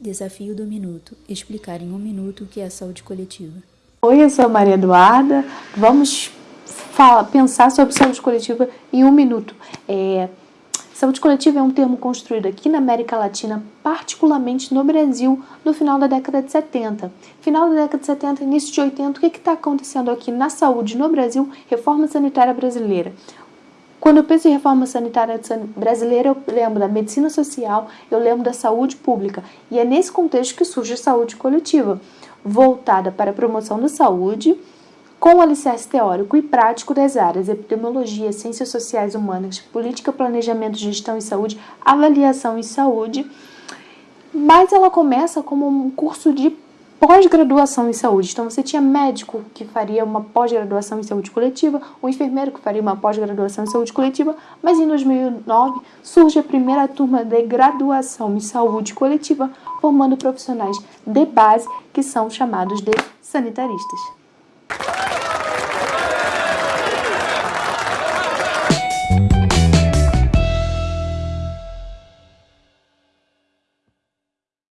Desafio do Minuto. Explicar em um minuto o que é saúde coletiva. Oi, eu sou a Maria Eduarda. Vamos falar, pensar sobre saúde coletiva em um minuto. É, saúde coletiva é um termo construído aqui na América Latina, particularmente no Brasil, no final da década de 70. Final da década de 70, início de 80, o que está acontecendo aqui na saúde no Brasil? Reforma sanitária brasileira. Quando eu penso em reforma sanitária brasileira, eu lembro da medicina social, eu lembro da saúde pública. E é nesse contexto que surge a saúde coletiva, voltada para a promoção da saúde, com alicerce teórico e prático das áreas epidemiologia, ciências sociais humanas, política, planejamento, gestão e saúde, avaliação em saúde. Mas ela começa como um curso de pós-graduação em saúde. Então, você tinha médico que faria uma pós-graduação em saúde coletiva, o enfermeiro que faria uma pós-graduação em saúde coletiva, mas em 2009 surge a primeira turma de graduação em saúde coletiva, formando profissionais de base que são chamados de sanitaristas.